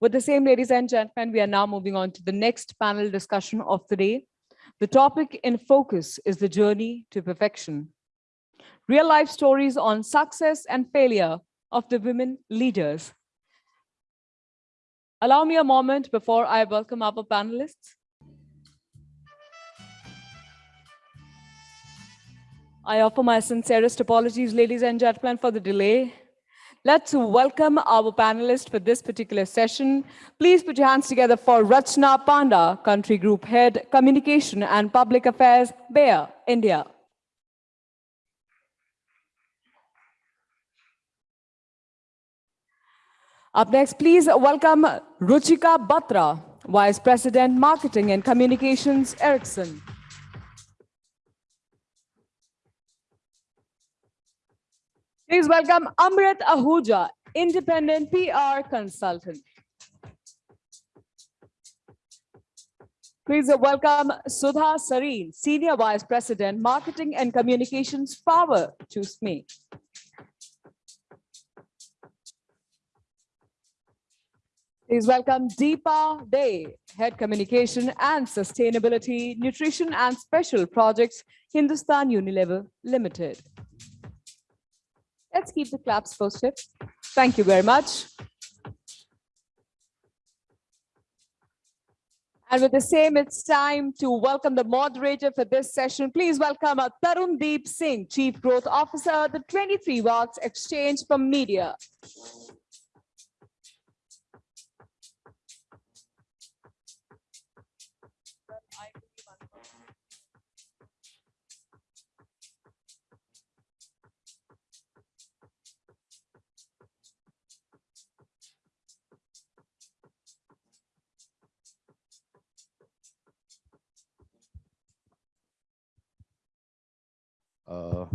With the same, ladies and gentlemen, we are now moving on to the next panel discussion of the day. The topic in focus is the journey to perfection. Real life stories on success and failure of the women leaders. Allow me a moment before I welcome our panelists. I offer my sincerest apologies, ladies and gentlemen, for the delay. Let's welcome our panelists for this particular session. Please put your hands together for Rachna Panda, Country Group Head, Communication and Public Affairs, Bayer, India. Up next, please welcome Ruchika Batra, Vice President, Marketing and Communications, Ericsson. Please welcome Amrit Ahuja, independent PR consultant. Please welcome Sudha Sareen, Senior Vice President, Marketing and Communications, Power Choose Me. Please welcome Deepa Day, Head Communication and Sustainability, Nutrition and Special Projects, Hindustan Unilever Limited. Let's keep the claps posted. Thank you very much. And with the same, it's time to welcome the moderator for this session. Please welcome uh, Tarun Deep Singh, Chief Growth Officer, the 23 Walks Exchange for Media. Uh,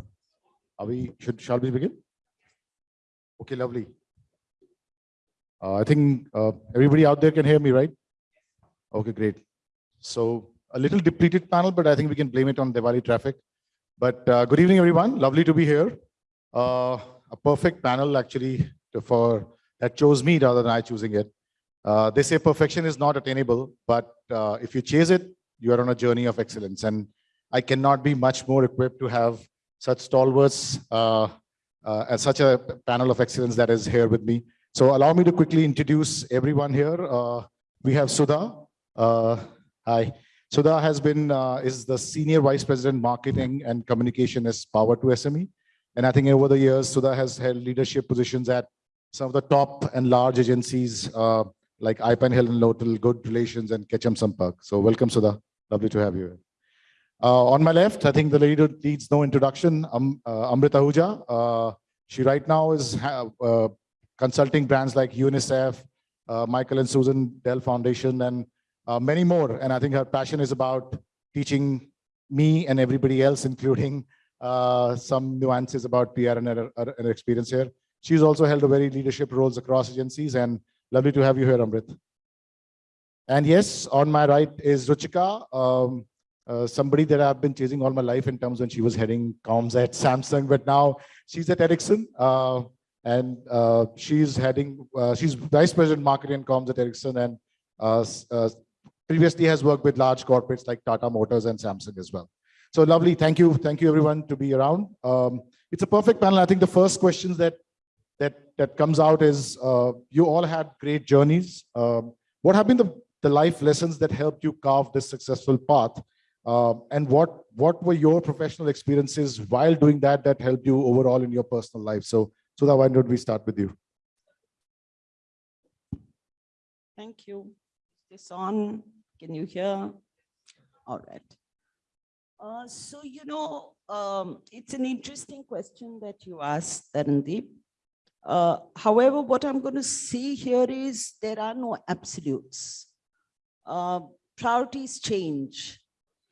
are we, should, shall we begin? Okay, lovely. Uh, I think uh, everybody out there can hear me, right? Okay, great. So a little depleted panel, but I think we can blame it on Diwali traffic. But uh, good evening, everyone. Lovely to be here. Uh, a perfect panel, actually, for that chose me rather than I choosing it. Uh, they say perfection is not attainable, but uh, if you chase it, you are on a journey of excellence. And I cannot be much more equipped to have such stalwarts uh, uh, and such a panel of excellence that is here with me. So allow me to quickly introduce everyone here. Uh, we have Sudha. Uh, hi. Sudha has been, uh, is the Senior Vice President Marketing and Communication as Power to SME. And I think over the years, Sudha has held leadership positions at some of the top and large agencies uh, like IPAN Hill and Knowlton, Good Relations and Ketchum Sampark. So welcome, Sudha. Lovely to have you. Uh, on my left, I think the lady needs no introduction, um, uh, Amrita Ahuja. Uh, she right now is uh, consulting brands like UNICEF, uh, Michael and Susan Dell Foundation, and uh, many more. And I think her passion is about teaching me and everybody else, including uh, some nuances about PR and her, her experience here. She's also held a very leadership roles across agencies and lovely to have you here, Amrit. And yes, on my right is Ruchika. Um, uh, somebody that I've been chasing all my life in terms when she was heading comms at Samsung, but now she's at Ericsson. Uh, and uh, she's heading, uh, she's vice president marketing and comms at Ericsson and uh, previously has worked with large corporates like Tata Motors and Samsung as well. So lovely. Thank you. Thank you everyone to be around. Um, it's a perfect panel. I think the first questions that that that comes out is you all had great journeys. Um, what have been the, the life lessons that helped you carve this successful path? Uh, and what what were your professional experiences while doing that that helped you overall in your personal life? So, so that why don't we start with you? Thank you. Is this on? Can you hear? All right. Uh, so, you know, um, it's an interesting question that you asked, Tarandeep. Uh, however, what I'm going to say here is there are no absolutes. Uh, priorities change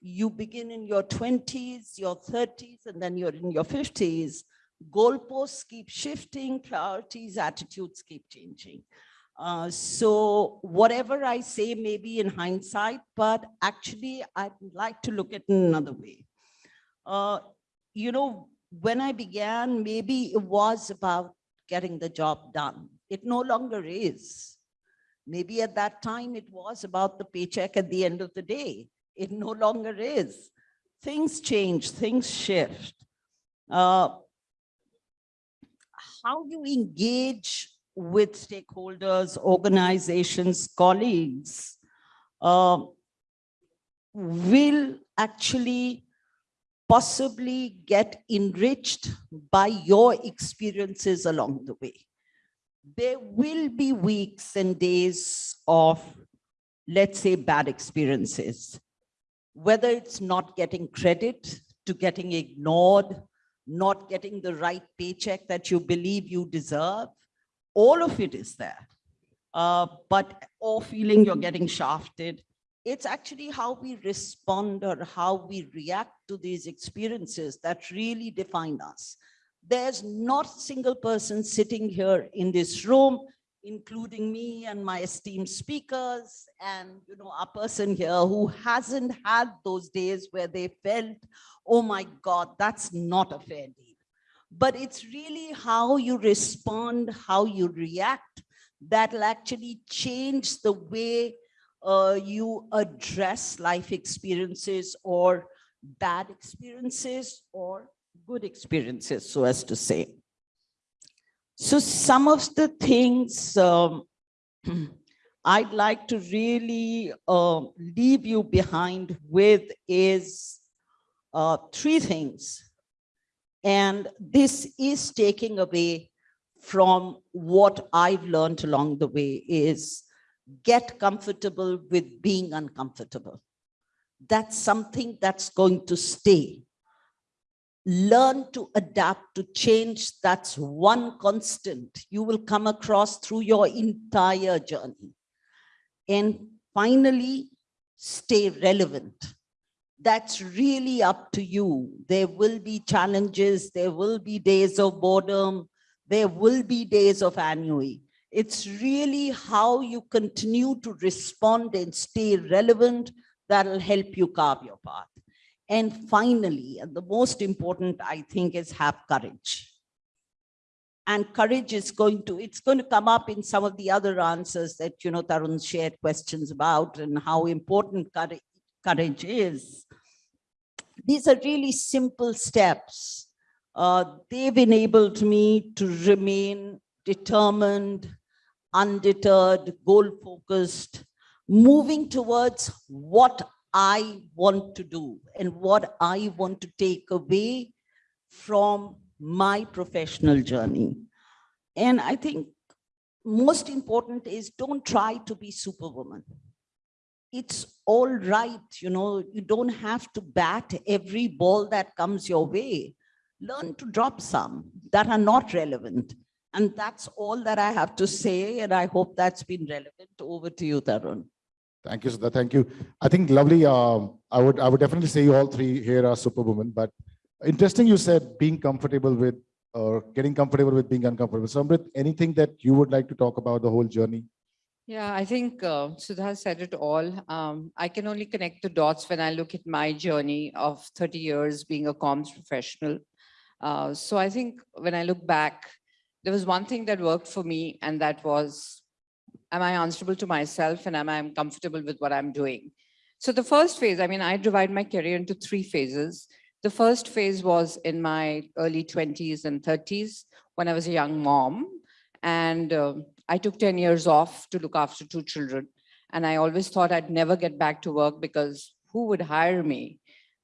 you begin in your 20s, your 30s, and then you're in your 50s, goalposts keep shifting, priorities, attitudes keep changing. Uh, so whatever I say may be in hindsight, but actually I'd like to look at it another way. Uh, you know, when I began, maybe it was about getting the job done. It no longer is. Maybe at that time it was about the paycheck at the end of the day. It no longer is. Things change, things shift. Uh, how you engage with stakeholders, organizations, colleagues, uh, will actually possibly get enriched by your experiences along the way. There will be weeks and days of, let's say, bad experiences, whether it's not getting credit to getting ignored, not getting the right paycheck that you believe you deserve, all of it is there. Uh, but, or feeling you're getting shafted, it's actually how we respond or how we react to these experiences that really define us. There's not a single person sitting here in this room, including me and my esteemed speakers and you know a person here who hasn't had those days where they felt, oh my God, that's not a fair deal. But it's really how you respond, how you react that'll actually change the way uh, you address life experiences or bad experiences or good experiences, so as to say. So some of the things um, I'd like to really uh, leave you behind with is uh, three things. And this is taking away from what I've learned along the way is get comfortable with being uncomfortable. That's something that's going to stay. Learn to adapt to change. That's one constant you will come across through your entire journey. And finally, stay relevant. That's really up to you. There will be challenges. There will be days of boredom. There will be days of ennui it's really how you continue to respond and stay relevant that'll help you carve your path. And finally, the most important, I think, is have courage. And courage is going to, it's going to come up in some of the other answers that, you know, Tarun shared questions about and how important courage, courage is. These are really simple steps. Uh, they've enabled me to remain determined, undeterred, goal-focused, moving towards what I want to do and what I want to take away from my professional journey. And I think most important is don't try to be superwoman. It's all right, you know, you don't have to bat every ball that comes your way. Learn to drop some that are not relevant and that's all that I have to say. And I hope that's been relevant. Over to you, Tarun. Thank you, Sudha. Thank you. I think lovely. Um, I would I would definitely say you all three here are superwomen. But interesting, you said being comfortable with or getting comfortable with being uncomfortable. So, Amrit, anything that you would like to talk about the whole journey? Yeah, I think uh, Sudha said it all. Um, I can only connect the dots when I look at my journey of 30 years being a comms professional. Uh, so I think when I look back, there was one thing that worked for me and that was, am I answerable to myself and am I comfortable with what I'm doing? So the first phase, I mean, I divide my career into three phases. The first phase was in my early 20s and 30s when I was a young mom. And uh, I took 10 years off to look after two children. And I always thought I'd never get back to work because who would hire me?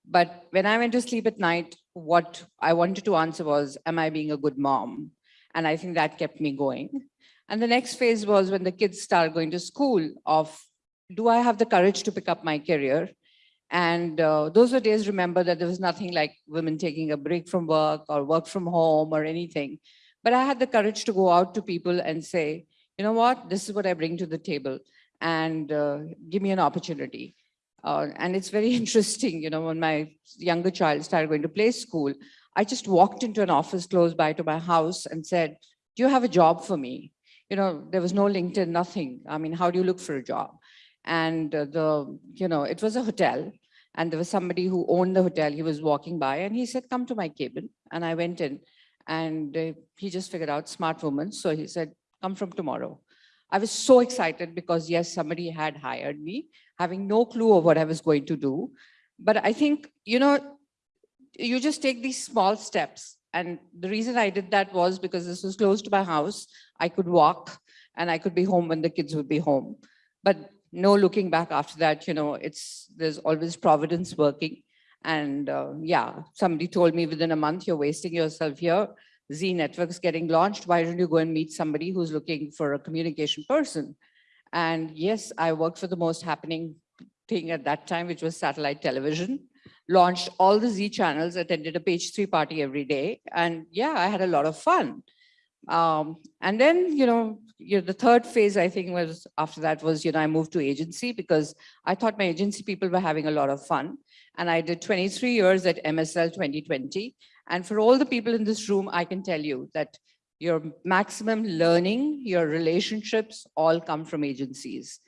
But when I went to sleep at night, what I wanted to answer was, am I being a good mom? And I think that kept me going. And the next phase was when the kids start going to school of, do I have the courage to pick up my career? And uh, those were days, remember that there was nothing like women taking a break from work or work from home or anything. But I had the courage to go out to people and say, you know what, this is what I bring to the table and uh, give me an opportunity. Uh, and it's very interesting, you know, when my younger child started going to play school, I just walked into an office close by to my house and said, do you have a job for me? You know, there was no LinkedIn, nothing. I mean, how do you look for a job? And uh, the, you know, it was a hotel and there was somebody who owned the hotel. He was walking by and he said, come to my cabin. And I went in and uh, he just figured out smart woman. So he said, come from tomorrow. I was so excited because yes, somebody had hired me, having no clue of what I was going to do. But I think, you know, you just take these small steps. And the reason I did that was because this was close to my house. I could walk and I could be home when the kids would be home. But no looking back after that, you know, it's, there's always providence working. And uh, yeah, somebody told me within a month, you're wasting yourself here. Zee Network's getting launched. Why don't you go and meet somebody who's looking for a communication person? And yes, I worked for the most happening thing at that time, which was satellite television launched all the Zee channels, attended a page three party every day. And yeah, I had a lot of fun. Um, and then, you know, you know, the third phase, I think was after that was, you know, I moved to agency because I thought my agency people were having a lot of fun. And I did 23 years at MSL 2020. And for all the people in this room, I can tell you that your maximum learning, your relationships all come from agencies.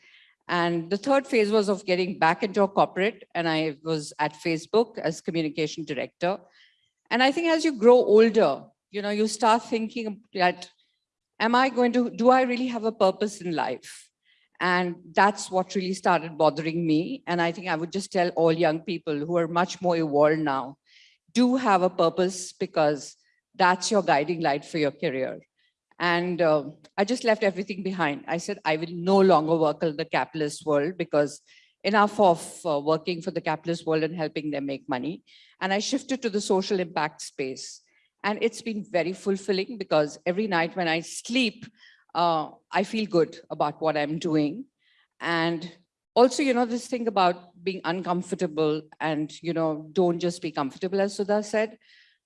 And the third phase was of getting back into a corporate and I was at Facebook as communication director. And I think as you grow older, you know, you start thinking that, am I going to, do I really have a purpose in life? And that's what really started bothering me. And I think I would just tell all young people who are much more evolved now, do have a purpose because that's your guiding light for your career. And uh, I just left everything behind. I said, I will no longer work in the capitalist world because enough of uh, working for the capitalist world and helping them make money. And I shifted to the social impact space. And it's been very fulfilling because every night when I sleep, uh, I feel good about what I'm doing. And also, you know, this thing about being uncomfortable and, you know, don't just be comfortable, as Sudha said.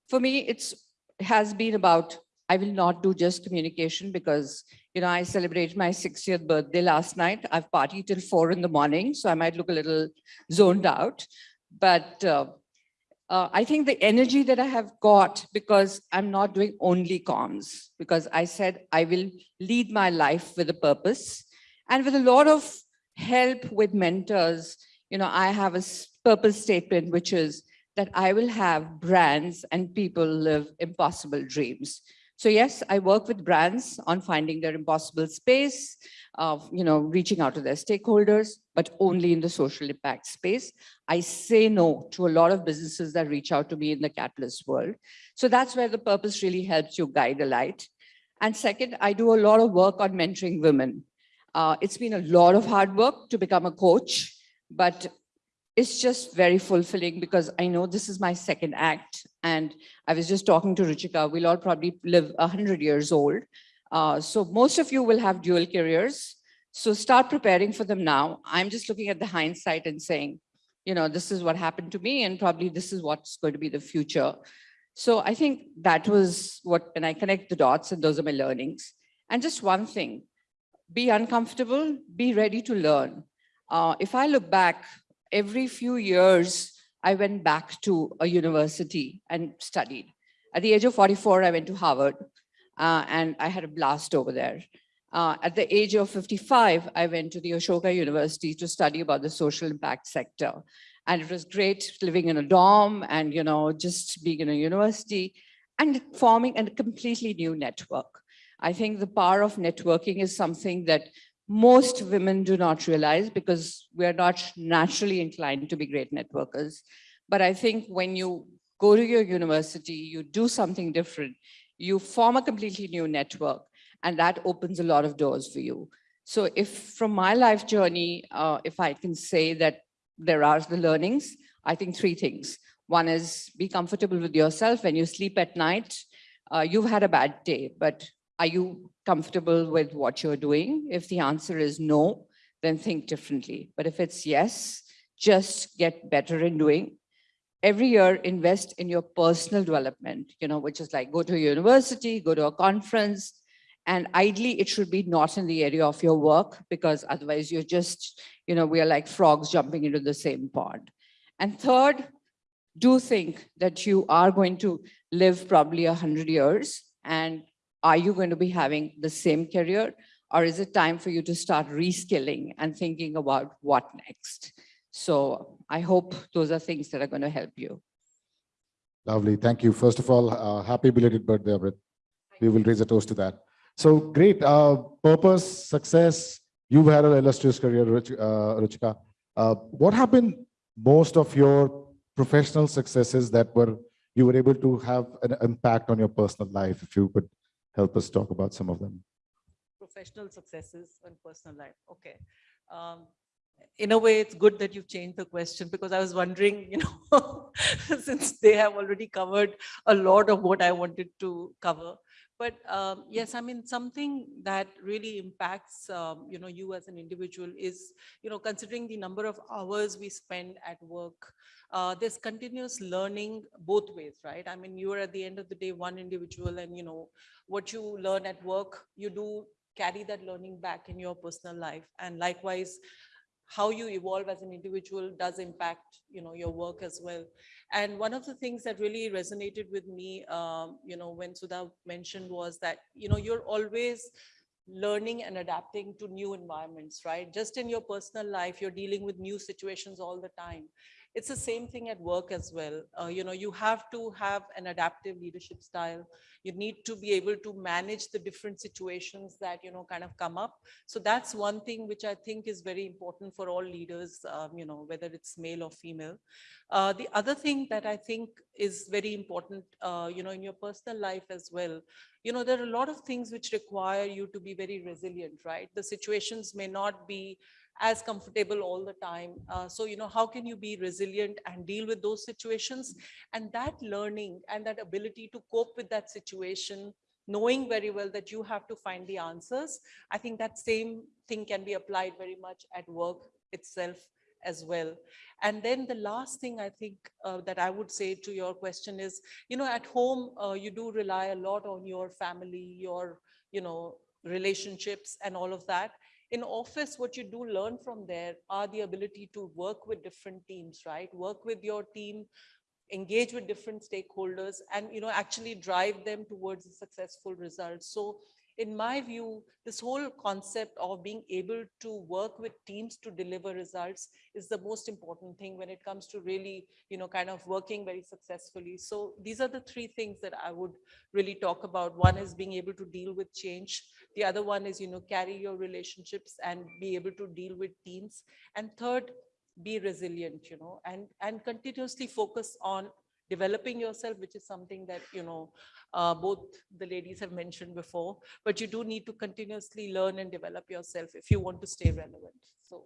For me, it's has been about I will not do just communication because, you know, I celebrated my 60th birthday last night. I've partied till four in the morning, so I might look a little zoned out. But uh, uh, I think the energy that I have got because I'm not doing only comms, because I said I will lead my life with a purpose and with a lot of help with mentors. You know, I have a purpose statement, which is that I will have brands and people live impossible dreams. So yes, I work with brands on finding their impossible space, of you know, reaching out to their stakeholders, but only in the social impact space. I say no to a lot of businesses that reach out to me in the catalyst world. So that's where the purpose really helps you guide a light. And second, I do a lot of work on mentoring women. Uh, it's been a lot of hard work to become a coach, but it's just very fulfilling because I know this is my second act. And I was just talking to Ruchika, we'll all probably live 100 years old. Uh, so most of you will have dual careers. So start preparing for them now. I'm just looking at the hindsight and saying, you know, this is what happened to me and probably this is what's going to be the future. So I think that was what, when I connect the dots and those are my learnings. And just one thing, be uncomfortable, be ready to learn. Uh, if I look back, every few years, I went back to a university and studied. At the age of 44, I went to Harvard uh, and I had a blast over there. Uh, at the age of 55, I went to the Ashoka University to study about the social impact sector. And it was great living in a dorm and, you know, just being in a university and forming a completely new network. I think the power of networking is something that most women do not realize because we're not naturally inclined to be great networkers. But I think when you go to your university, you do something different, you form a completely new network, and that opens a lot of doors for you. So if from my life journey, uh, if I can say that there are the learnings, I think three things. One is be comfortable with yourself when you sleep at night. Uh, you've had a bad day, but are you comfortable with what you're doing? If the answer is no, then think differently. But if it's yes, just get better in doing. Every year, invest in your personal development, you know, which is like go to a university, go to a conference, and ideally it should be not in the area of your work because otherwise you're just, you know, we are like frogs jumping into the same pond. And third, do think that you are going to live probably a hundred years and are you going to be having the same career or is it time for you to start reskilling and thinking about what next? So I hope those are things that are going to help you. Lovely. Thank you. First of all, uh, happy belated birthday, Amrit. We will raise a toast to that. So great. Uh, purpose, success. You've had an illustrious career, Ruch- uh, Ruchika. Uh, what happened most of your professional successes that were you were able to have an impact on your personal life? If you could help us talk about some of them. professional successes and personal life. Okay. Um, in a way, it's good that you've changed the question because I was wondering, you know, since they have already covered a lot of what I wanted to cover. But um, yes, I mean, something that really impacts, um, you know, you as an individual is, you know, considering the number of hours we spend at work, uh, there's continuous learning both ways, right? I mean, you are at the end of the day, one individual and, you know, what you learn at work, you do carry that learning back in your personal life. And likewise, how you evolve as an individual does impact, you know, your work as well. And one of the things that really resonated with me, um, you know, when Sudha mentioned was that, you know, you're always learning and adapting to new environments, right? Just in your personal life, you're dealing with new situations all the time. It's the same thing at work as well. Uh, you know, you have to have an adaptive leadership style. You need to be able to manage the different situations that, you know, kind of come up. So that's one thing which I think is very important for all leaders, um, you know, whether it's male or female. Uh, the other thing that I think is very important, uh, you know, in your personal life as well, you know, there are a lot of things which require you to be very resilient, right? The situations may not be as comfortable all the time. Uh, so, you know, how can you be resilient and deal with those situations? And that learning and that ability to cope with that situation, knowing very well that you have to find the answers, I think that same thing can be applied very much at work itself as well. And then the last thing I think uh, that I would say to your question is, you know, at home, uh, you do rely a lot on your family, your, you know, relationships and all of that in office, what you do learn from there are the ability to work with different teams, right? Work with your team, engage with different stakeholders and, you know, actually drive them towards a successful result. So in my view, this whole concept of being able to work with teams to deliver results is the most important thing when it comes to really, you know, kind of working very successfully. So these are the three things that I would really talk about. One is being able to deal with change. The other one is, you know, carry your relationships and be able to deal with teams. And third, be resilient, you know, and, and continuously focus on developing yourself, which is something that, you know, uh, both the ladies have mentioned before, but you do need to continuously learn and develop yourself if you want to stay relevant. So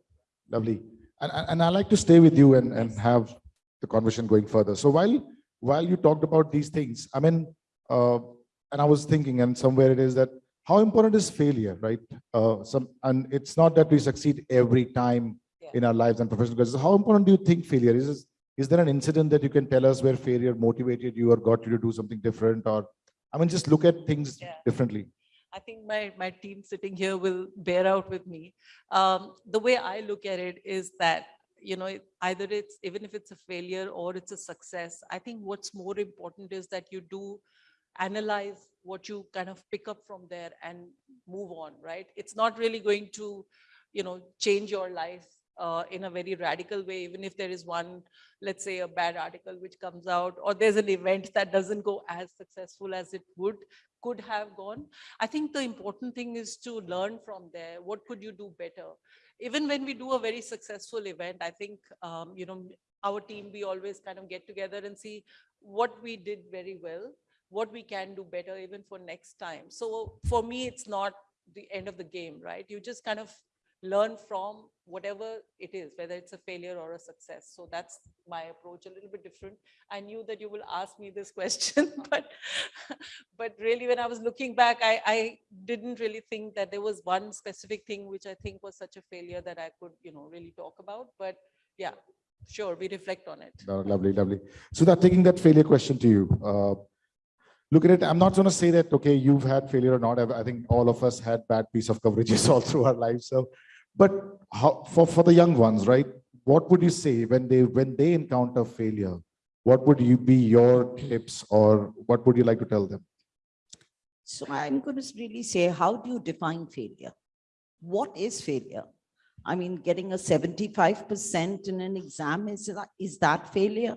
Lovely. And, and I like to stay with you and, and have the conversation going further. So while, while you talked about these things, I mean, uh, and I was thinking and somewhere it is that how important is failure, right? Uh, some, and it's not that we succeed every time Yeah. in our lives and professional careers. How important do you think failure is? Is- there an incident that you can tell us where failure motivated you or got you to do something different or, I mean, just look at things Yeah. differently. I think my, my team sitting here will bear out with me. Um, the way I look at it is that, you know, either it's, even if it's a failure or it's a success, I think what's more important is that you do analyze what you kind of pick up from there and move on, right? It's not really going to, you know, change your life uh, in a very radical way, even if there is one, let's say a bad article which comes out, or there's an event that doesn't go as successful as it would, could have gone. I think the important thing is to learn from there. What could you do better? Even when we do a very successful event, I think, um, you know, our team, we always kind of get together and see what we did very well, what we can do better even for next time. So for me, it's not the end of the game, right? You just kind of learn from whatever it is, whether it's a failure or a success. So that's my approach, a little bit different. I knew that you will ask me this question, but but really when I was looking back, I, I didn't really think that there was one specific thing which I think was such a failure that I could, you know, really talk about. But yeah, sure, we reflect on it. Lovely, lovely. So that taking that failure question to you, uh, look at it. I'm not going to say that, okay, you've had failure or not. I I think all of us had bad piece of coverages all through our lives. So, but how, for, for the young ones, right? What would you say when they, when they encounter failure? What would you be your tips or what would you like to tell them? So I'm going to really say, how do you define failure? What is failure? I mean, getting a 75% in an exam, is that, is that failure?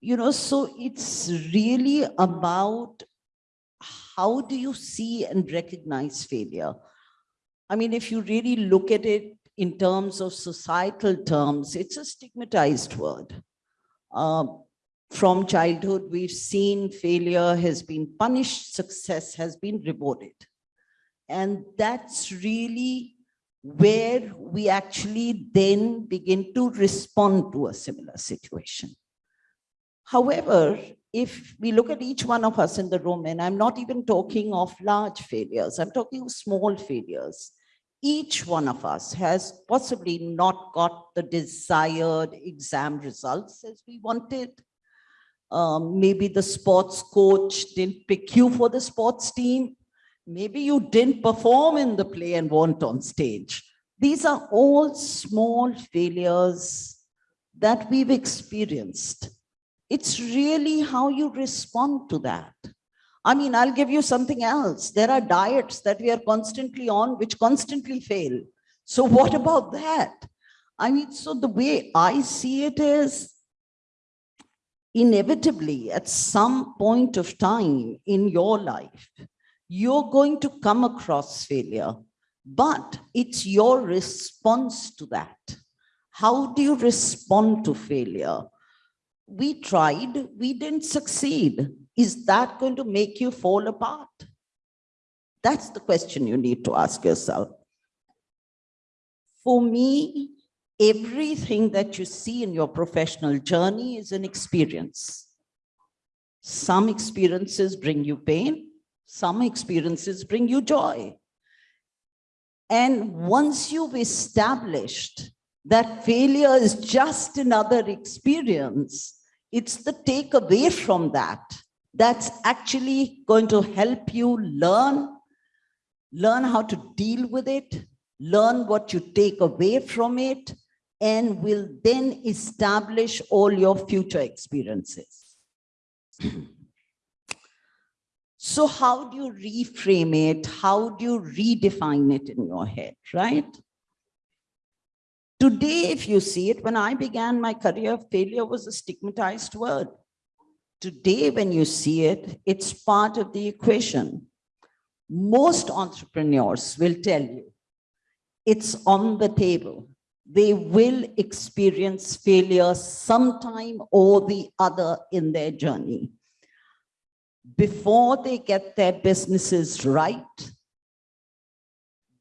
You know, so it's really about how do you see and recognize failure? I mean, if you really look at it in terms of societal terms, it's a stigmatized word. Um, from childhood, we've seen failure has been punished, success has been rewarded. And that's really where we actually then begin to respond to a similar situation. However, if we look at each one of us in the room, and I'm not even talking of large failures, I'm talking of small failures. Each one of us has possibly not got the desired exam results as we wanted. Um, maybe the sports coach didn't pick you for the sports team. Maybe you didn't perform in the play and weren't on stage. These are all small failures that we've experienced. It's really how you respond to that. I mean, I'll give you something else. There are diets that we are constantly on, which constantly fail. So what about that? I mean, so the way I see it is inevitably at some point of time in your life, you're going to come across failure, but it's your response to that. How do you respond to failure? We tried, we didn't succeed. Is that going to make you fall apart? That's the question you need to ask yourself. For me, everything that you see in your professional journey is an experience. Some experiences bring you pain, some experiences bring you joy. And once you've established that failure is just another experience, it's the takeaway from that that's actually going to help you learn, learn how to deal with it, learn what you take away from it, and will then establish all your future experiences. So how do you reframe it? How do you redefine it in your head, right? Today, if you see it, when I began my career, failure was a stigmatized word. Today, when you see it, it's part of the equation. Most entrepreneurs will tell you it's on the table. They will experience failure sometime or the other in their journey before they get their businesses right,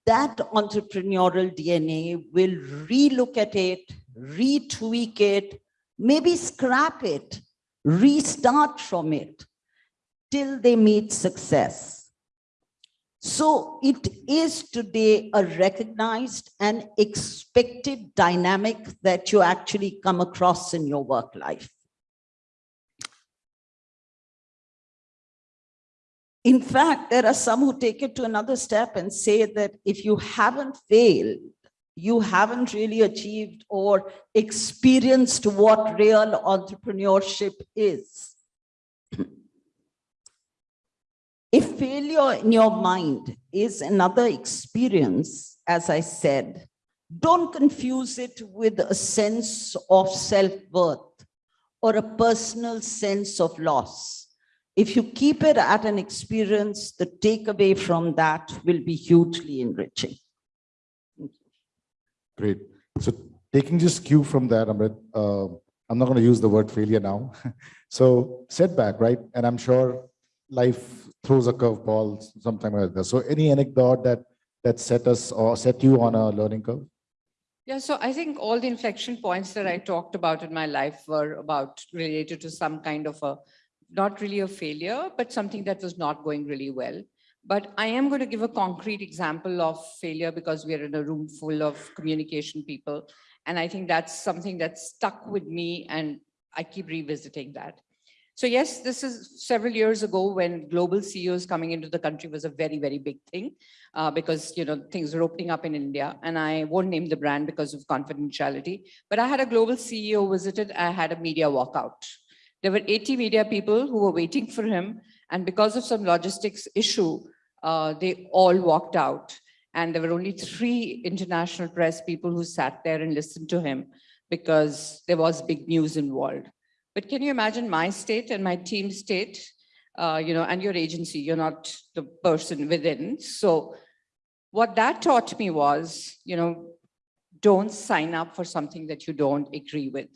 that entrepreneurial DNA will relook at it, retweak it, maybe scrap it, restart from it till they meet success. So it is today a recognized and expected dynamic that you actually come across in your work life. In fact, there are some who take it to another step and say that if you haven't failed, you haven't really achieved or experienced what real entrepreneurship is. if failure in your mind is another experience, as I said, don't confuse it with a sense of self-worth or a personal sense of loss if you keep it at an experience, the takeaway from that will be hugely enriching. Great. So taking just cue from that, Amrit, uh, I'm not going to use the word failure now. so setback, right? And I'm sure life throws a curveball sometime like that. So any anecdote that that set us or set you on a learning curve? Yeah, so I think all the inflection points that I talked about in my life were about related to some kind of a not really a failure, but something that was not going really well. But I am going to give a concrete example of failure because we are in a room full of communication people. And I think that's something that stuck with me and I keep revisiting that. So yes, this is several years ago when global CEOs coming into the country was a very, very big thing uh, because, you know, things were opening up in India and I won't name the brand because of confidentiality, but I had a global CEO visited, I had a media walkout there were 80 media people who were waiting for him. And because of some logistics issue, uh, they all walked out. And there were only three international press people who sat there and listened to him because there was big news involved. But can you imagine my state and my team's state? uh, you know, and your agency, you're not the person within. So what that taught me was, you know, don't sign up for something that you don't agree with.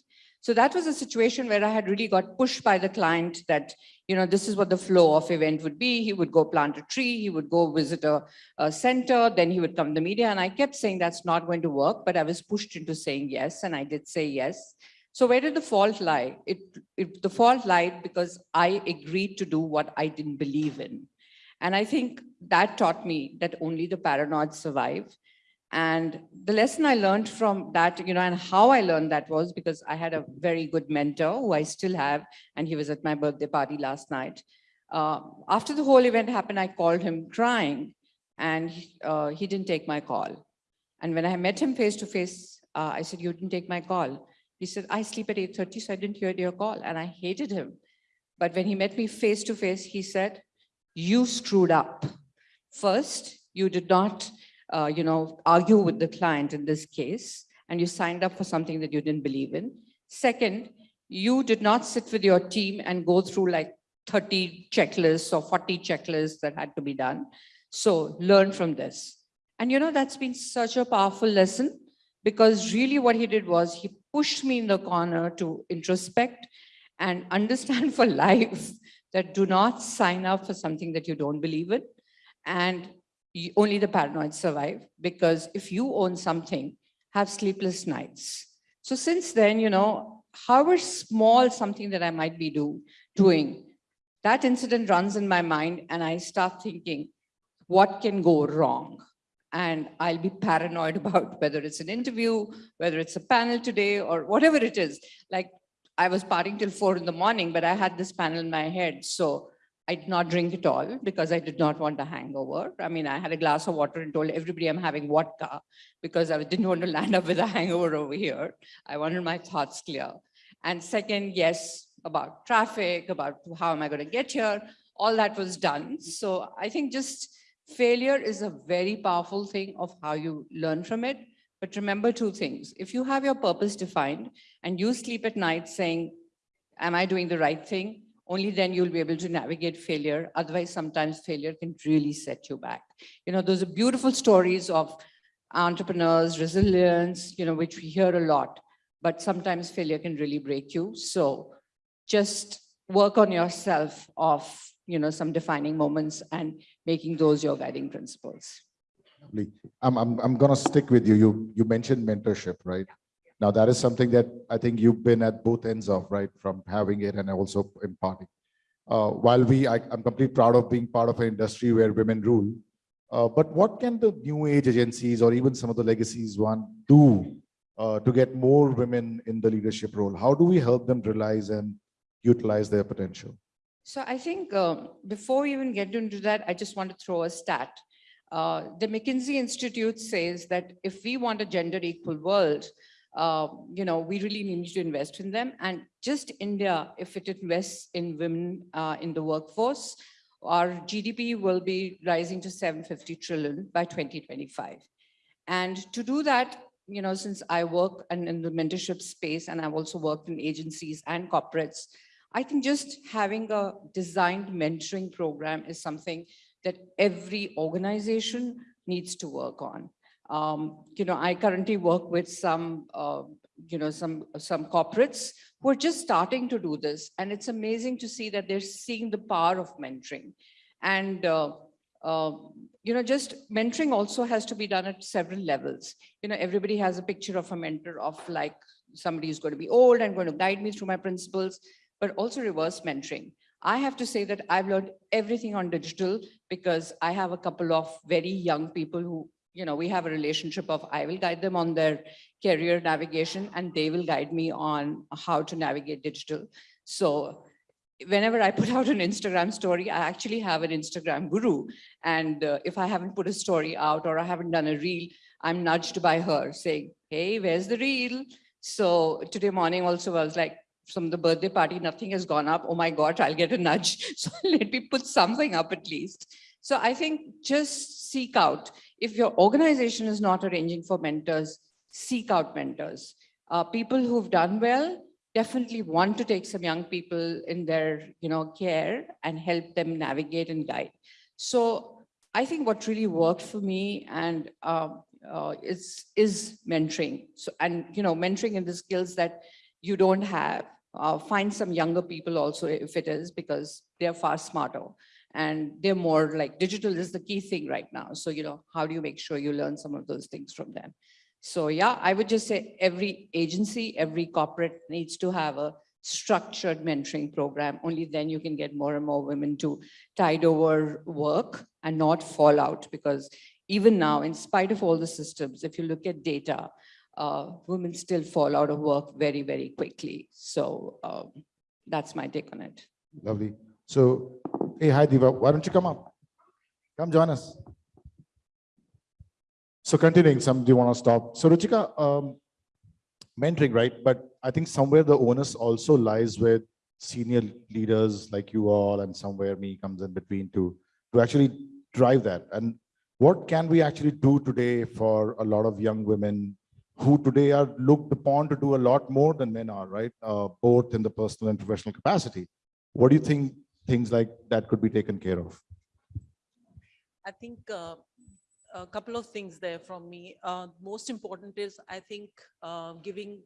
So that was a situation where I had really got pushed by the client that, you know, this is what the flow of event would be. He would go plant a tree, he would go visit a, a center, then he would come to the media. And I kept saying that's not going to work, but I was pushed into saying yes, and I did say yes. So where did the fault lie? It, it, the fault lied because I agreed to do what I didn't believe in. And I think that taught me that only the paranoid survive. And the lesson I learned from that, you know, and how I learned that was because I had a very good mentor who I still have, and he was at my birthday party last night. Uh, after the whole event happened, I called him crying, and uh, he didn't take my call. And when I met him face to face, uh, I said, you didn't take my call. He said, I sleep at 8.30, so I didn't hear your call. And I hated him. But when he met me face to face, he said, you screwed up. First, you did not uh, you know, argue with the client in this case, and you signed up for something that you didn't believe in. Second, you did not sit with your team and go through like 30 checklists or 40 checklists that had to be done. So learn from this. And you know, that's been such a powerful lesson because really what he did was he pushed me in the corner to introspect and understand for life that do not sign up for something that you don't believe in. And you, only the paranoid survive because if you own something, have sleepless nights. So since then, you know, however small something that I might be do, doing, that incident runs in my mind and I start thinking, what can go wrong? And I'll be paranoid about whether it's an interview, whether it's a panel today or whatever it is. Like I was partying till four in the morning, but I had this panel in my head. So I did not drink at all because I did not want a hangover. I mean, I had a glass of water and told everybody I'm having vodka because I didn't want to land up with a hangover over here. I wanted my thoughts clear. And second, yes, about traffic, about how am I going to get here, all that was done. So I think just failure is a very powerful thing of how you learn from it. But remember two things. If you have your purpose defined and you sleep at night saying, am I doing the right thing? Only then you'll be able to navigate failure. Otherwise, sometimes failure can really set you back. You know, those are beautiful stories of entrepreneurs, resilience, you know, which we hear a lot, but sometimes failure can really break you. So just work on yourself of, you know, some defining moments and making those your guiding principles. I'm, I'm, I'm going to stick with you. You, you mentioned mentorship, right? Now that is something that I think you've been at both ends of, right? From having it and also imparting. Uh, while we, I, am completely proud of being part of an industry where women rule. Uh, but what can the new age agencies or even some of the legacies one do uh, to get more women in the leadership role? How do we help them realize and utilize their potential? So I think um, before we even get into that, I just want to throw a stat. Uh, the McKinsey Institute says that if we want a gender equal world, uh, you know, we really need to invest in them. And just India, if it invests in women uh, in the workforce, our GDP will be rising to 750 trillion by 2025. And to do that, you know, since I work in, in the mentorship space and I've also worked in agencies and corporates, I think just having a designed mentoring program is something that every organization needs to work on. Um, you know, I currently work with some, uh, you know, some, some corporates who are just starting to do this. And it's amazing to see that they're seeing the power of mentoring. And, uh, uh, you know, just mentoring also has to be done at several levels. You know, everybody has a picture of a mentor of like somebody who's going to be old and going to guide me through my principles, but also reverse mentoring. I have to say that I've learned everything on digital because I have a couple of very young people who you know, we have a relationship of I will guide them on their career navigation and they will guide me on how to navigate digital. So whenever I put out an Instagram story, I actually have an Instagram guru. And uh, if I haven't put a story out or I haven't done a reel, I'm nudged by her saying, hey, where's the reel? So today morning also I was like, from the birthday party, nothing has gone up. Oh my God, I'll get a nudge. So let me put something up at least. So I think just seek out. If your organization is not arranging for mentors, seek out mentors. Uh, people who've done well, definitely want to take some young people in their, you know, care and help them navigate and guide. So I think what really worked for me and um, uh, is, is mentoring. So, and, you know, mentoring in the skills that you don't have. Uh, find some younger people also if it is, because they're far smarter and they're more like digital is the key thing right now. So, you know, how do you make sure you learn some of those things from them? So yeah, I would just say every agency, every corporate needs to have a structured mentoring program. Only then you can get more and more women to tide over work and not fall out because even now, in spite of all the systems, if you look at data, uh, women still fall out of work very, very quickly. So um, that's my take on it. Lovely. So, hey, hi, Diva. Why don't you come up? Come join us. So continuing, some do you want to stop? So Ruchika, um, mentoring, right? But I think somewhere the onus also lies with senior leaders like you all and somewhere me comes in between to, to actually drive that. And what can we actually do today for a lot of young women who today are looked upon to do a lot more than men are, right? Uh, both in the personal and professional capacity. What do you think things like that could be taken care of? I think uh, a couple of things there from me. Uh, most important is, I think, uh, giving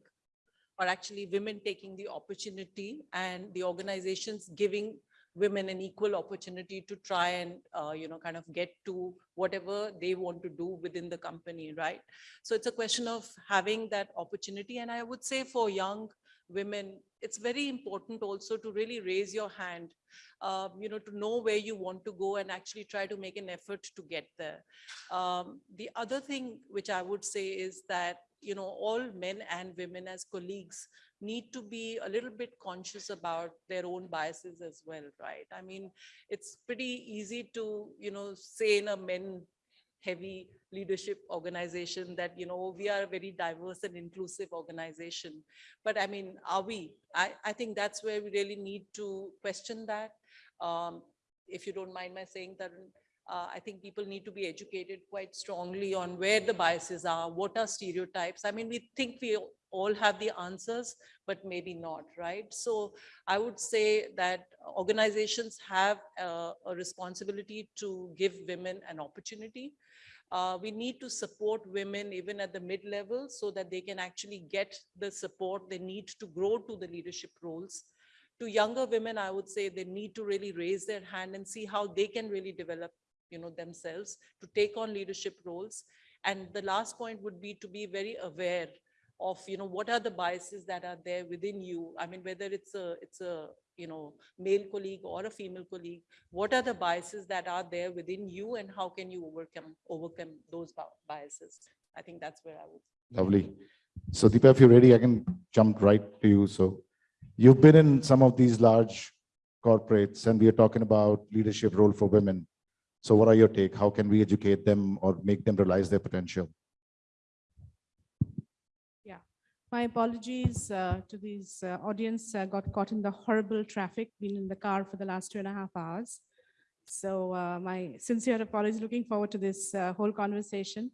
or actually women taking the opportunity and the organizations giving women an equal opportunity to try and, uh, you know, kind of get to whatever they want to do within the company, right? So it's a question of having that opportunity. And I would say for young women, it's very important also to really raise your hand, um, you know, to know where you want to go and actually try to make an effort to get there. Um, the other thing which I would say is that, you know, all men and women as colleagues need to be a little bit conscious about their own biases as well, right? I mean, it's pretty easy to, you know, say in a men heavy leadership organization that, you know, we are a very diverse and inclusive organization. But I mean, are we? I, I think that's where we really need to question that. Um, if you don't mind my saying that, uh, I think people need to be educated quite strongly on where the biases are, what are stereotypes. I mean, we think we all have the answers, but maybe not, right? So I would say that organizations have uh, a responsibility to give women an opportunity. Uh, we need to support women even at the mid-level so that they can actually get the support they need to grow to the leadership roles. To younger women, I would say they need to really raise their hand and see how they can really develop you know, themselves to take on leadership roles. And the last point would be to be very aware of, you know, what are the biases that are there within you? I mean, whether it's a, it's a, you know, male colleague or a female colleague, what are the biases that are there within you and how can you overcome, overcome those biases? I think that's where I would. Lovely. So Deepa, if you're ready, I can jump right to you. So you've been in some of these large corporates and we are talking about leadership role for women. So what are your take? How can we educate them or make them realize their potential? My apologies uh, to this uh, audience, uh, got caught in the horrible traffic, been in the car for the last two and a half hours. So uh, my sincere apologies, looking forward to this uh, whole conversation.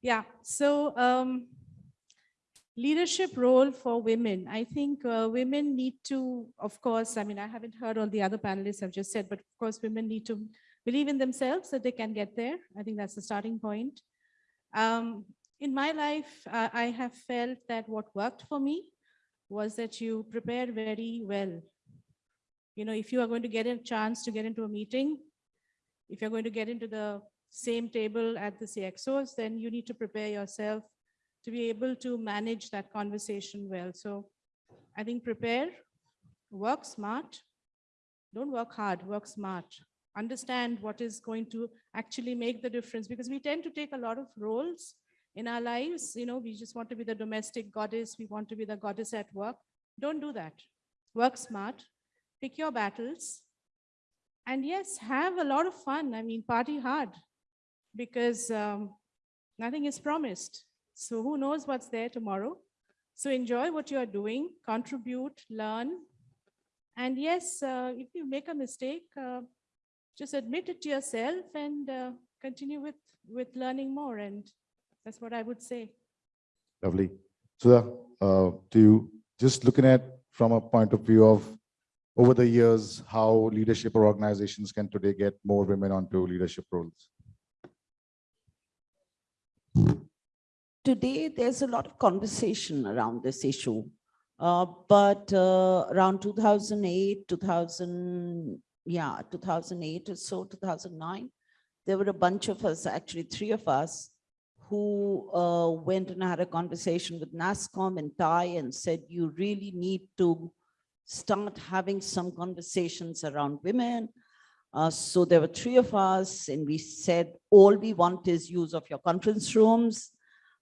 Yeah, so um, leadership role for women. I think uh, women need to, of course, I mean, I haven't heard all the other panelists have just said, but of course, women need to believe in themselves that they can get there. I think that's the starting point. Um, in my life, uh, I have felt that what worked for me was that you prepare very well. You know, if you are going to get a chance to get into a meeting, if you're going to get into the same table at the CXOs, then you need to prepare yourself to be able to manage that conversation well. So I think prepare, work smart, don't work hard, work smart. Understand what is going to actually make the difference because we tend to take a lot of roles in our lives, you know, we just want to be the domestic goddess, we want to be the goddess at work. Don't do that. Work smart, pick your battles, and yes, have a lot of fun. I mean, party hard because um, nothing is promised. So who knows what's there tomorrow? So enjoy what you are doing, contribute, learn. And yes, uh, if you make a mistake, uh, just admit it to yourself and uh, continue with, with learning more. And that's what I would say. Lovely. So uh, to you, just looking at from a point of view of over the years, how leadership or organizations can today get more women onto leadership roles? Today, there's a lot of conversation around this issue. Uh, but uh, around 2008, 2000, yeah, 2008 or so, 2009, there were a bunch of us, actually three of us, who uh, went and had a conversation with NASSCOM and TIE and said, you really need to start having some conversations around women. Uh, so there were three of us and we said, all we want is use of your conference rooms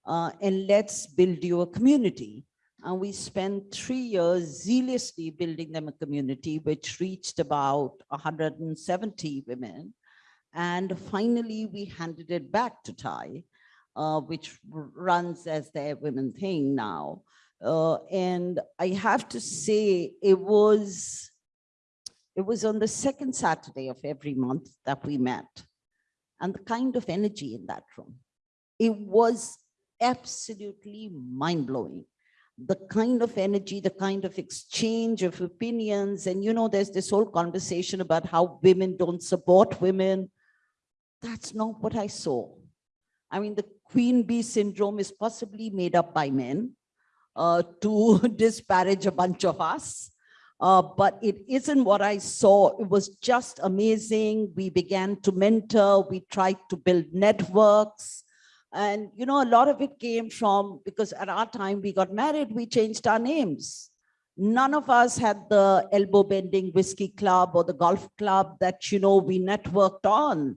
uh, and let's build you a community. And we spent three years zealously building them a community, which reached about 170 women. And finally, we handed it back to TIE, uh, which runs as their women thing now. Uh, and I have to say, it was, it was on the second Saturday of every month that we met. And the kind of energy in that room, it was absolutely mind-blowing the kind of energy, the kind of exchange of opinions. And you know, there's this whole conversation about how women don't support women. That's not what I saw. I mean, the queen bee syndrome is possibly made up by men uh, to disparage a bunch of us. Uh, but it isn't what I saw. It was just amazing. We began to mentor. We tried to build networks. And, you know, a lot of it came from, because at our time we got married, we changed our names. None of us had the elbow bending whiskey club or the golf club that, you know, we networked on.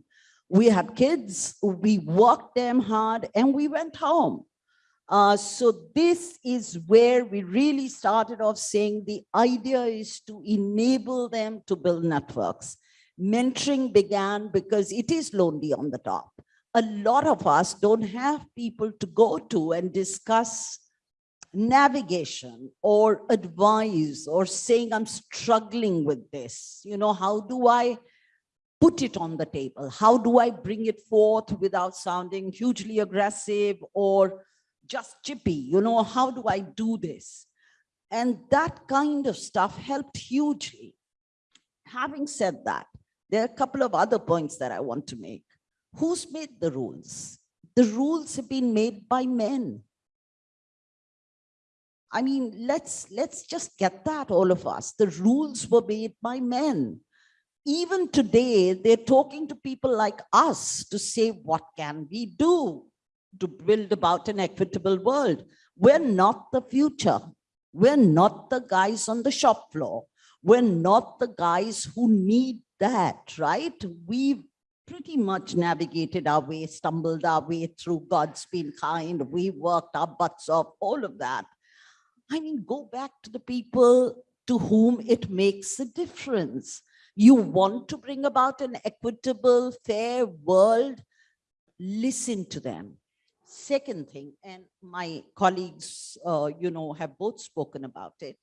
We had kids, we worked them hard and we went home. Uh, so this is where we really started off saying the idea is to enable them to build networks. Mentoring began because it is lonely on the top a lot of us don't have people to go to and discuss navigation or advice or saying I'm struggling with this. You know, how do I put it on the table? How do I bring it forth without sounding hugely aggressive or just chippy? You know, how do I do this? And that kind of stuff helped hugely. Having said that, there are a couple of other points that I want to make. Who's made the rules? The rules have been made by men. I mean, let's, let's just get that, all of us. The rules were made by men. Even today, they're talking to people like us to say, what can we do to build about an equitable world? We're not the future. We're not the guys on the shop floor. We're not the guys who need that, right? We've pretty much navigated our way, stumbled our way through God's been kind. We worked our butts off, all of that. I mean, go back to the people to whom it makes a difference. You want to bring about an equitable, fair world, listen to them. Second thing, and my colleagues, uh, you know, have both spoken about it.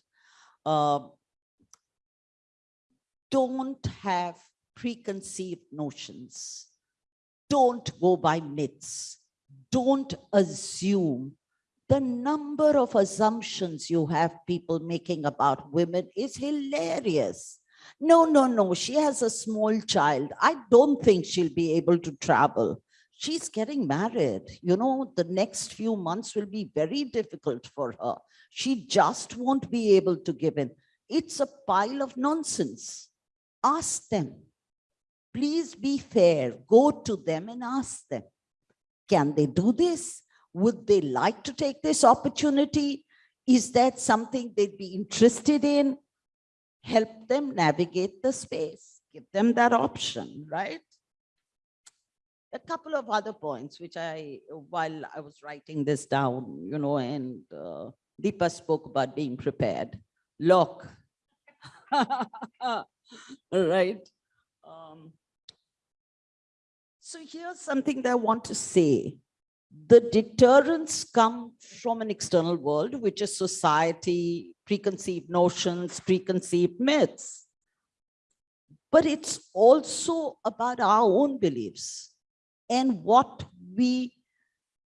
Uh, don't have preconceived notions. Don't go by myths. Don't assume. The number of assumptions you have people making about women is hilarious. No, no, no, she has a small child. I don't think she'll be able to travel. She's getting married. You know, the next few months will be very difficult for her. She just won't be able to give in. It's a pile of nonsense. Ask them please be fair. Go to them and ask them, can they do this? Would they like to take this opportunity? Is that something they'd be interested in? Help them navigate the space. Give them that option, right? A couple of other points, which I, while I was writing this down, you know, and uh, Deepa spoke about being prepared. Look, right? Um, so here's something that I want to say. The deterrents come from an external world, which is society, preconceived notions, preconceived myths. But it's also about our own beliefs and what we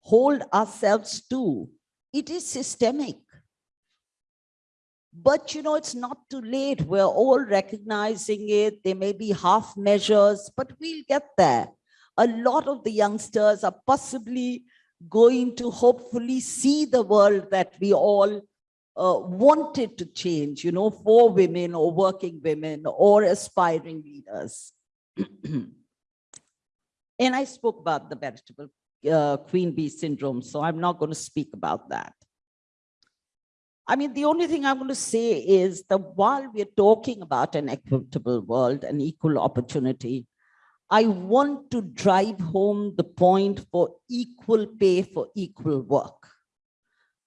hold ourselves to. It is systemic. But you know, it's not too late. We're all recognizing it. There may be half measures, but we'll get there. A lot of the youngsters are possibly going to hopefully see the world that we all uh, wanted to change, you know, for women or working women or aspiring leaders. and I spoke about the vegetable uh, queen bee syndrome, so I'm not going to speak about that. I mean, the only thing I'm going to say is that while we're talking about an equitable world and equal opportunity, I want to drive home the point for equal pay for equal work.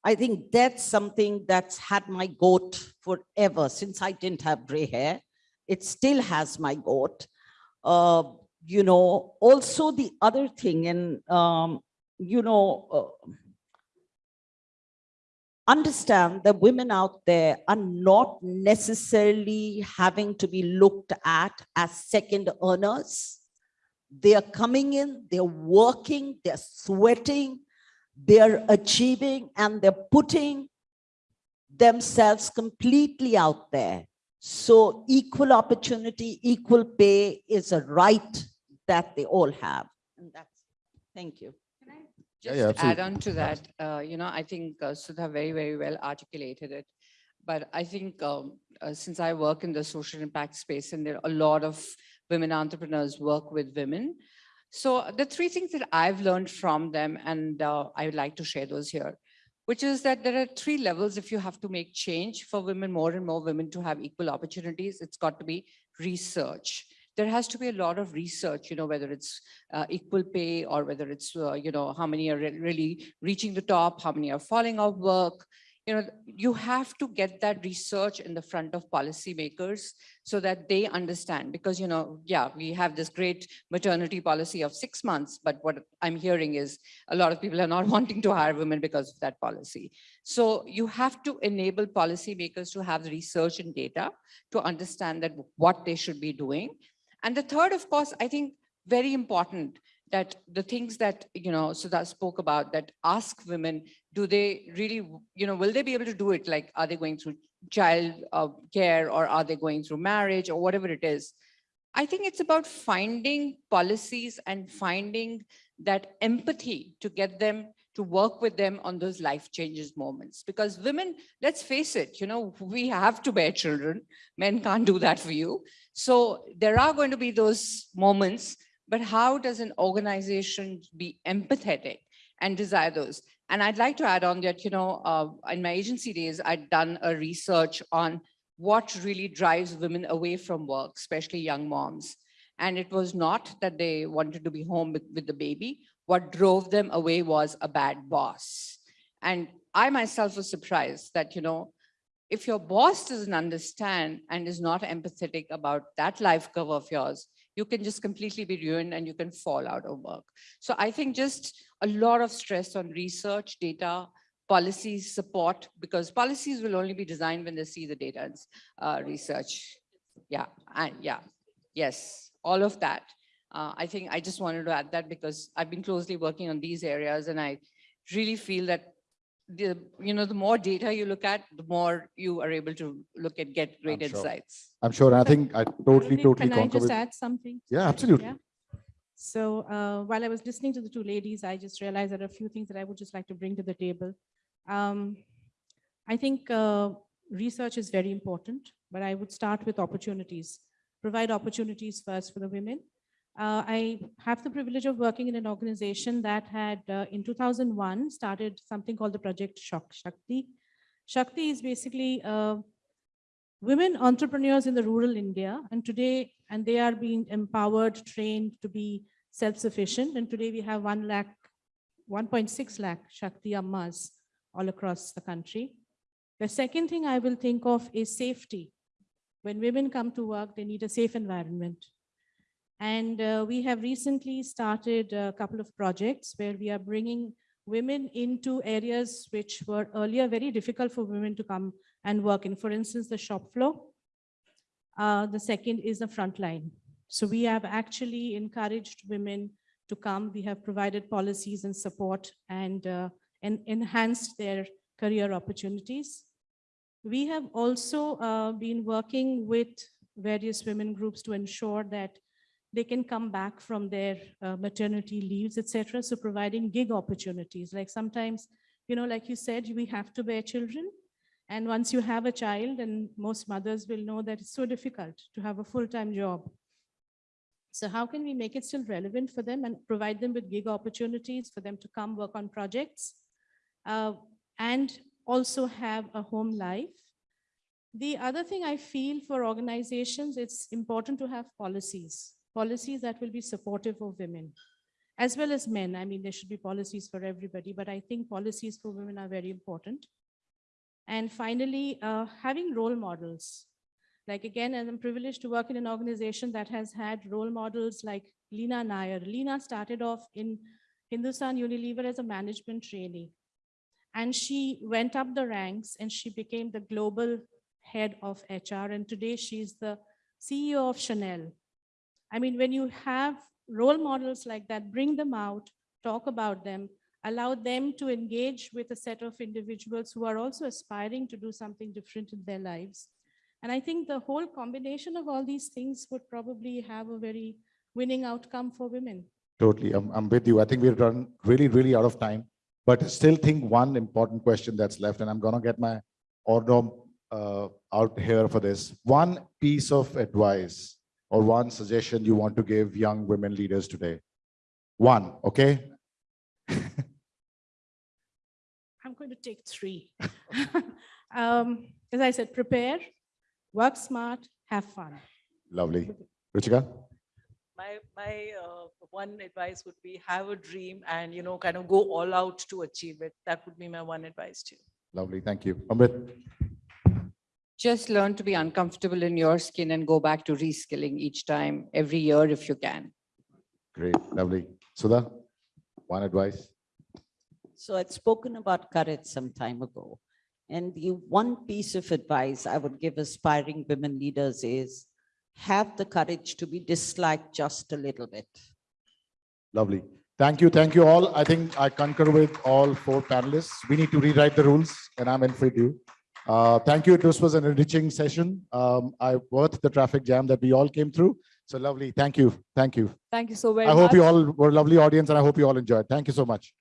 I think that's something that's had my goat forever since I didn't have gray hair. It still has my goat. Uh, you know, also the other thing, and um, you know, uh, understand that women out there are not necessarily having to be looked at as second earners. They are coming in, they're working, they're sweating, they're achieving, and they're putting themselves completely out there. So equal opportunity, equal pay is a right that they all have. And that's, thank you. Yeah, Just yeah, to add on to that, uh, you know, I think uh, Sudha very, very well articulated it. But I think um, uh, since I work in the social impact space and there are a lot of women entrepreneurs work with women. So the three things that I've learned from them, and uh, I would like to share those here, which is that there are three levels if you have to make change for women, more and more women to have equal opportunities, it's got to be research there has to be a lot of research, you know, whether it's uh, equal pay or whether it's, uh, you know, how many are re- really reaching the top, how many are falling off work. You know, you have to get that research in the front of policymakers so that they understand because, you know, yeah, we have this great maternity policy of six months, but what I'm hearing is a lot of people are not wanting to hire women because of that policy. So you have to enable policymakers to have the research and data to understand that what they should be doing and the third, of course, I think very important that the things that, you know, Sudha spoke about that ask women, do they really, you know, will they be able to do it? Like, are they going through child uh, care or are they going through marriage or whatever it is? I think it's about finding policies and finding that empathy to get them to work with them on those life changes moments because women let's face it you know we have to bear children men can't do that for you so there are going to be those moments but how does an organization be empathetic and desire those? And i'd like to add on that you know uh, in my agency days i'd done a research on what really drives women away from work especially young moms. And it was not that they wanted to be home with, with the baby. What drove them away was a bad boss. And I myself was surprised that, you know, if your boss doesn't understand and is not empathetic about that life curve of yours, you can just completely be ruined and you can fall out of work. So I think just a lot of stress on research, data, policies, support, because policies will only be designed when they see the data and uh, research. Yeah, and yeah, yes, all of that. Uh, I think I just wanted to add that because I've been closely working on these areas and I really feel that the, you know, the more data you look at, the more you are able to look at, get great I'm sure. insights. I'm sure, and I think I totally, Arvind, totally Can I just with. add something? Yeah, absolutely. Yeah. So uh, while I was listening to the two ladies, I just realized there are a few things that I would just like to bring to the table. Um, I think uh, research is very important, but I would start with opportunities. Provide opportunities first for the women. Uh, I have the privilege of working in an organization that had, uh, in 2001, started something called the Project Shak- Shakti. Shakti is basically uh, women entrepreneurs in the rural India, and today, and they are being empowered, trained to be self-sufficient, and today we have 1 lakh, 1.6 lakh Shakti Ammas all across the country. The second thing I will think of is safety. When women come to work, they need a safe environment. And uh, we have recently started a couple of projects where we are bringing women into areas which were earlier very difficult for women to come and work in. For instance, the shop floor. Uh, the second is the front line. So we have actually encouraged women to come. We have provided policies and support and, uh, and enhanced their career opportunities. We have also uh, been working with various women groups to ensure that they can come back from their uh, maternity leaves, etc. So providing gig opportunities, like sometimes, you know, like you said, we have to bear children. And once you have a child, and most mothers will know that it's so difficult to have a full-time job. So how can we make it still relevant for them and provide them with gig opportunities for them to come work on projects? uh, and also have a home life. The other thing I feel for organizations, it's important to have policies, policies that will be supportive of women, as well as men. I mean, there should be policies for everybody, but I think policies for women are very important. And finally, uh, having role models. Like again, I'm privileged to work in an organization that has had role models like Leena Nair. Leena started off in Hindustan Unilever as a management trainee. And she went up the ranks and she became the global head of HR. And today she's the CEO of Chanel. I mean, when you have role models like that, bring them out, talk about them, allow them to engage with a set of individuals who are also aspiring to do something different in their lives. And I think the whole combination of all these things would probably have a very winning outcome for women. Totally, I'm, I'm with you. I think we've run really, really out of time, but still think one important question that's left, and I'm gonna get my order uh, out here for this. One piece of advice or one suggestion you want to give young women leaders today? One, okay? I'm going to take three. um, as I said, prepare, work smart, have fun. Lovely. Ruchika? My, my uh, one advice would be have a dream and, you know, kind of go all out to achieve it. That would be my one advice to you. Lovely, thank you. Amrit? Just learn to be uncomfortable in your skin and go back to reskilling each time, every year if you can. Great, lovely. Sudha? One advice? So I'd spoken about courage some time ago. And the one piece of advice I would give aspiring women leaders is have the courage to be disliked just a little bit. Lovely. Thank you, thank you all. I think I concur with all four panelists. We need to rewrite the rules and I'm in for you. Uh, thank you. This was an enriching session. Um, I worth the traffic jam that we all came through. So lovely. Thank you. Thank you. Thank you so very I much. I hope you all were a lovely audience and I hope you all enjoyed. Thank you so much.